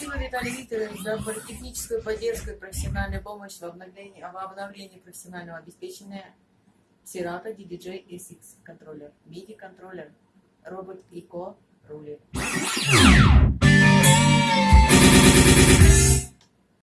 Спасибо, Виталий Викторович, за техническую поддержку и профессиональную помощь в обновлении, в обновлении профессионального обеспечения Serato DDJ SX контроллер, MIDI контроллер, робот ИКО рулит.